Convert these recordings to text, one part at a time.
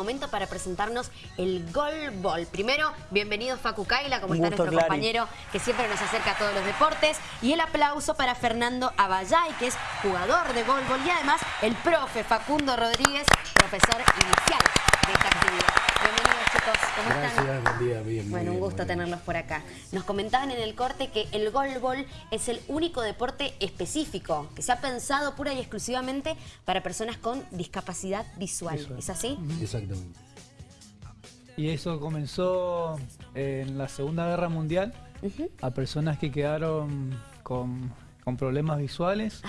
momento para presentarnos el Gol Ball. Primero, bienvenido Facu Kaila, como está nuestro compañero que siempre nos acerca a todos los deportes. Y el aplauso para Fernando Abayay, que es jugador de Gol Ball y además el profe Facundo Rodríguez, profesor inicial de esta actividad. Bienvenidos chicos, ¿cómo Gracias, buen día, bien. Bueno, un gusto tenerlos por acá. Nos comentaban en el corte que el golbol es el único deporte específico que se ha pensado pura y exclusivamente para personas con discapacidad visual. ¿Es así? Exactamente. Y eso comenzó en la Segunda Guerra Mundial a personas que quedaron con, problemas visuales.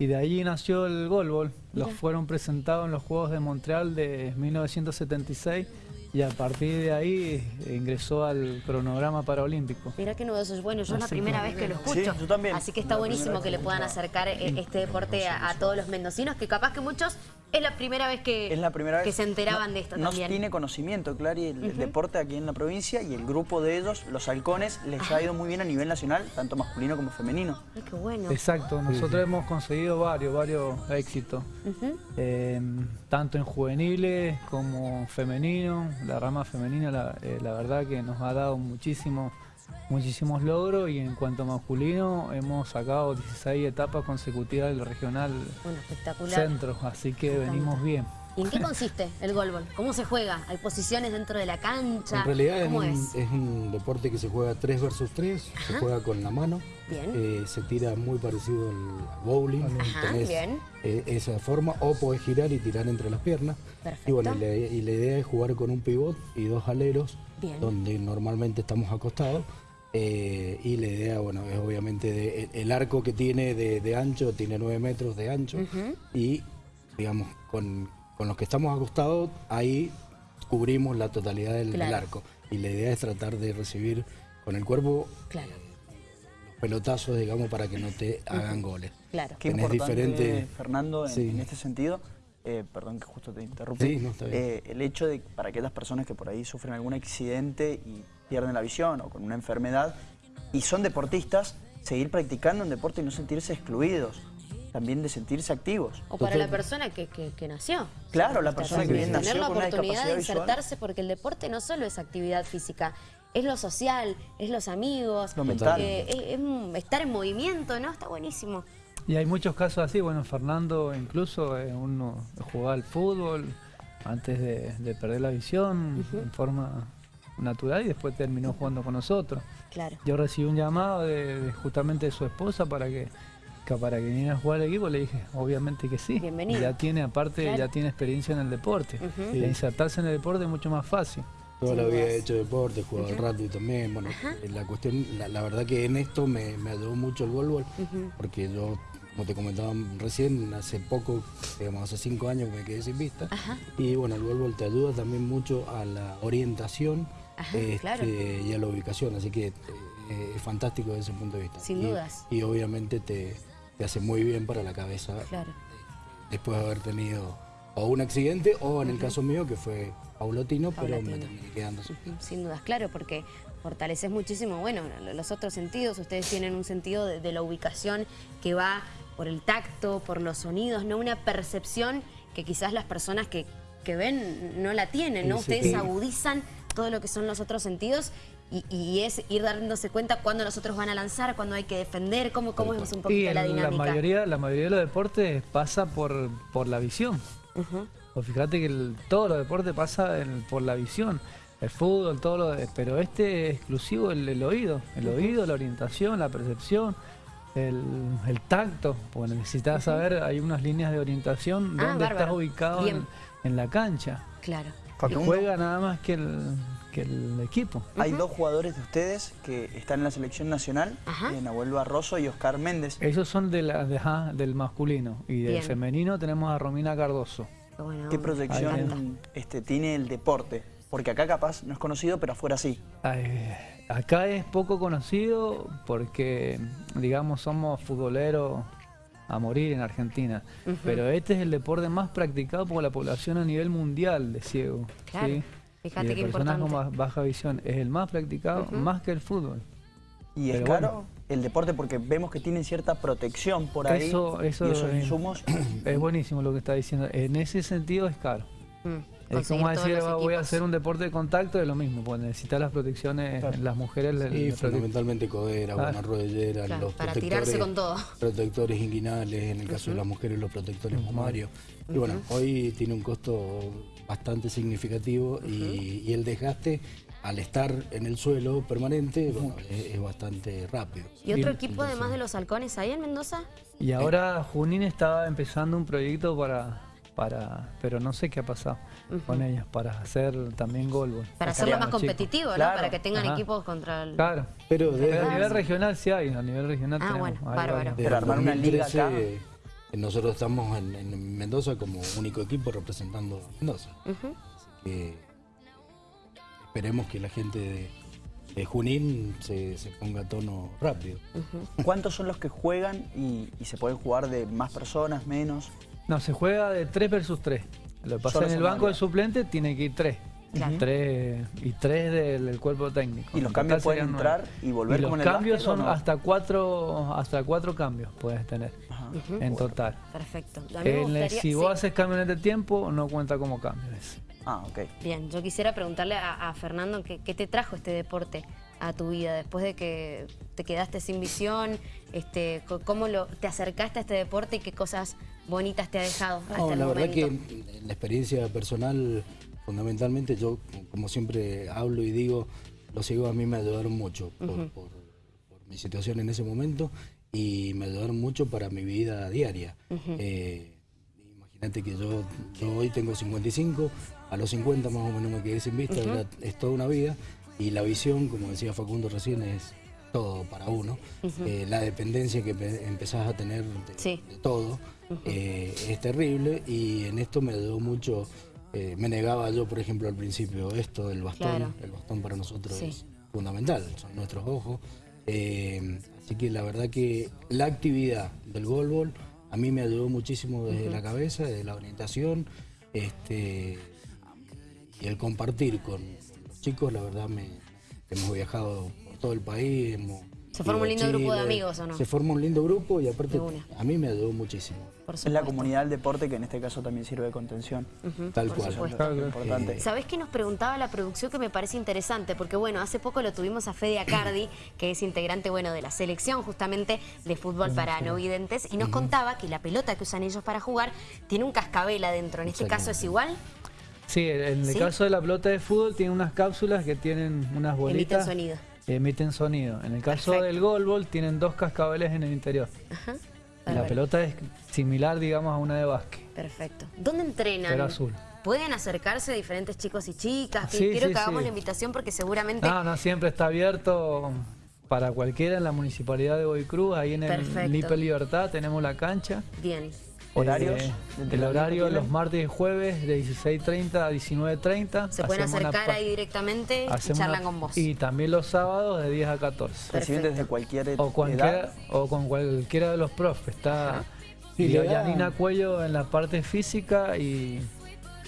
Y de allí nació el golbol. Los fueron presentados en los Juegos de Montreal de 1976 y a partir de ahí ingresó al cronograma paraolímpico. Mira qué nuevo eso es bueno, yo es la primera vez que lo escucho. yo también. Así que está buenísimo que le puedan acercar eh, este deporte a, todos los mendocinos, que capaz que muchos es la primera vez que, que se enteraban de esto no también. tiene conocimiento, Clary, el, deporte aquí en la provincia y el grupo de ellos, los halcones, les ha ido muy bien a nivel nacional, tanto masculino como femenino. Ay, qué bueno. Exacto, nosotros hemos conseguido varios, varios éxitos, em, tanto en juveniles como femenino. La rama femenina, la, eh, la verdad que nos ha dado muchísimo muchísimos logros y en cuanto a masculino hemos sacado 16 etapas consecutivas del regional centro, así que venimos bien. ¿Y en qué consiste el golbol? ¿Cómo se juega? ¿Hay posiciones dentro de la cancha? En realidad es, Un, deporte que se juega 3 versus 3, se juega con la mano, eh, se tira muy parecido al bowling, bien. Eh, esa forma, o podés girar y tirar entre las piernas. Y bueno, y la, idea es jugar con un pivot y dos aleros, donde normalmente estamos acostados. Eh, y la idea, bueno, es obviamente el arco que tiene de, ancho, tiene 9 metros de ancho y, digamos, con, los que estamos acostados, ahí cubrimos la totalidad del, arco. Y la idea es tratar de recibir con el cuerpo los pelotazos, digamos, para que no te hagan goles. Claro. Qué importante, Fernando, en, este sentido, eh, perdón que justo te interrumpí, eh, el hecho de para aquellas personas que por ahí sufren algún accidente y pierden la visión o con una enfermedad y son deportistas, seguir practicando un deporte y no sentirse excluidos también de sentirse activos. O para la persona que, nació. Claro, la persona que viene nació Tener la oportunidad de insertarse porque el deporte no solo es actividad física, es lo social, es los amigos, lo mental. Eh, es, estar en movimiento, ¿no? Está buenísimo. Y hay muchos casos así, bueno, Fernando incluso eh, uno jugaba al fútbol antes de, perder la visión en forma natural y después terminó jugando con nosotros. Claro. Yo recibí un llamado de, justamente de su esposa para que, para que viniera a jugar al equipo, le dije, obviamente que sí. Bienvenido. Ya tiene, aparte, ya tiene experiencia en el deporte. insertarse en el deporte es mucho más fácil. Toda la vida he hecho deporte, he jugado al rato y también. Bueno, la cuestión, la, verdad que en esto me, ayudó mucho el voleibol, porque yo como te comentaba recién, hace poco, digamos, hace cinco años que me quedé sin vista. Y bueno, el voleibol te ayuda también mucho a la orientación este, y a la ubicación, así que eh, es fantástico desde ese punto de vista. Sin dudas. Y obviamente te, hace muy bien para la cabeza después de haber tenido o un accidente o en el caso mío que fue paulatino, pero me terminé quedando. Sin dudas, claro, porque fortaleces muchísimo, bueno, los otros sentidos, ustedes tienen un sentido de, la ubicación que va por el tacto, por los sonidos, no una percepción que quizás las personas que, ven no la tienen, ¿no? Ustedes agudizan todo lo que son los otros sentidos y, es ir dándose cuenta cuándo los otros van a lanzar, cuándo hay que defender, cómo, cómo es un poquito la dinámica. La mayoría, la mayoría de los deportes pasa por, por la visión. o fíjate que todos los deportes pasa por la visión. El fútbol, todo lo pero este es exclusivo el, oído. El oído, la orientación, la percepción, el, tacto. Porque necesitas saber, hay unas líneas de orientación ah, donde estás ubicado en, la cancha. Claro. Juega nada más que el, que el equipo. Hay dos jugadores de ustedes que están en la selección nacional, eh, Nahuel Barroso y Oscar Méndez. Esos son de la, del masculino y del femenino tenemos a Romina Cardoso. ¿Qué proyección este, tiene el deporte? Porque acá capaz no es conocido, pero afuera sí. acá es poco conocido porque, digamos, somos futboleros a morir en Argentina. Pero este es el deporte más practicado por la población a nivel mundial de ciego. Claro. Fíjate y qué personas con baja visión es el más practicado, más que el fútbol. Y es caro el deporte porque vemos que tienen cierta protección por ahí. Eso, eso y esos insumos. Es buenísimo lo que está diciendo. En ese sentido es caro. Mm, es como decir, voy a hacer un deporte de contacto, es lo mismo, pues necesitas las protecciones, las mujeres... Sí, fundamentalmente codera, buena rodillera, los para tirarse con todo. protectores inguinales, en el caso de las mujeres los protectores mamarios. Y bueno, hoy tiene un costo bastante significativo y, el desgaste al estar en el suelo permanente es, bastante rápido. ¿Y otro equipo además de los halcones ahí en Mendoza? Y ahora Junín estaba empezando un proyecto para para, pero no sé qué ha pasado con ellos, para hacer también gol. Para hacerlo más competitivo, ¿no? Para que tengan equipos contra el... Claro, pero, a nivel regional sí hay, a nivel regional ah, bueno, bárbaro. Pero armar una liga acá... Nosotros estamos en, Mendoza como único equipo representando Mendoza. Así que esperemos que la gente de, Junín se, ponga a tono rápido. ¿Cuántos son los que juegan y, y se pueden jugar de más personas, menos? No, se juega de 3 versus 3. Lo que pasa en el banco de suplente tiene que ir 3. y 3 del, cuerpo técnico. ¿Y los cambios pueden entrar y volver como en el cambios son hasta 4 hasta cuatro cambios puedes tener en total. Perfecto. si vos haces cambios en este tiempo, no cuenta como cambios. Ah, ok. Bien, yo quisiera preguntarle a, Fernando qué, te trajo este deporte a tu vida después de que te quedaste sin visión, este, cómo lo, te acercaste a este deporte y qué cosas bonitas te ha dejado hasta la verdad que la experiencia personal, fundamentalmente yo, como siempre hablo y digo, los ciegos a mí me ayudaron mucho por, mi situación en ese momento y me ayudaron mucho para mi vida diaria. Eh, imagínate que yo, hoy tengo 55, a los 50 más o menos me quedé sin vista, es toda una vida y la visión, como decía Facundo recién, es todo para uno. Eh, la dependencia que empezás a tener de todo. Eh, es terrible. Y en esto me ayudó mucho, eh, me negaba yo por ejemplo al principio esto del bastón, el bastón para nosotros es fundamental, son nuestros ojos, así que la verdad que la actividad del golbol a mí me ayudó muchísimo desde la cabeza, desde la orientación, este, y el compartir con chicos, la verdad me, hemos viajado por todo el país, hemos se forma un lindo grupo de amigos, ¿o no? Se forma un lindo grupo y aparte a mí me ayudó muchísimo. Es la comunidad del deporte que en este caso también sirve de contención. Tal cual. importante. Eh, ¿Sabés que nos preguntaba la producción que me parece interesante? Porque bueno, hace poco lo tuvimos a Fede Acardi, que es integrante bueno de la selección justamente de fútbol para no videntes, y nos contaba que la pelota que usan ellos para jugar tiene un cascabel adentro. ¿En este caso es igual? Sí, en el caso de la pelota de fútbol tiene unas cápsulas que tienen unas bolitas. Emiten sonido emiten sonido. En el caso del golbol tienen dos cascabeles en el interior. La pelota es similar, digamos, a una de básquet. Perfecto. ¿Dónde entrenan? Pero azul. ¿Pueden acercarse diferentes chicos y chicas? Quiero que hagamos la invitación porque seguramente... No, no, siempre está abierto para cualquiera en la Municipalidad de Boicruz, ahí en el Lipe Libertad tenemos la cancha. Bien. ¿Horarios? Eh, el horario los martes y jueves de 16.30 a 19.30. Se pueden acercar ahí directamente y charlan con vos. Y también los sábados de 10 a 14. Reciben desde cualquier o cualquiera, O con cualquiera de los profes. Está Yanina Cuello en la parte física y,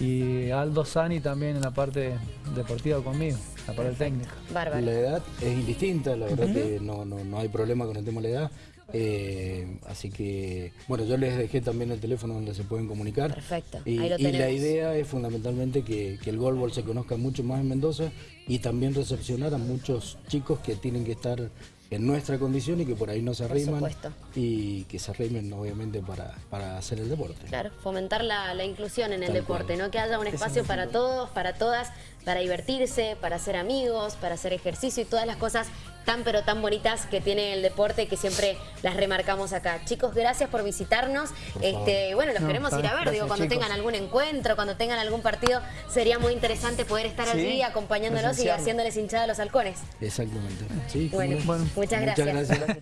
y Aldo Sani también en la parte deportiva conmigo, la parte técnica. La edad es indistinta, la verdad que no, no, no hay problema con el tema de la edad. Eh, así que, bueno, yo les dejé también el teléfono donde se pueden comunicar. Perfecto. Y, la idea es fundamentalmente que, el golbol se conozca mucho más en Mendoza y también recepcionar a muchos chicos que tienen que estar en nuestra condición y que por ahí no se arriman y que se arrimen obviamente para, para hacer el deporte. Claro, fomentar la, inclusión en el deporte, ¿no? Que haya un espacio para todos, para todas, para divertirse, para hacer amigos, para hacer ejercicio y todas las cosas tan pero tan bonitas que tiene el deporte que siempre las remarcamos acá. Chicos, gracias por visitarnos. este, bueno, los queremos ir a ver, digo, cuando tengan algún encuentro, cuando tengan algún partido, sería muy interesante poder estar allí acompañándolos y haciéndoles hinchada a los halcones. Exactamente. bueno, muchas gracias.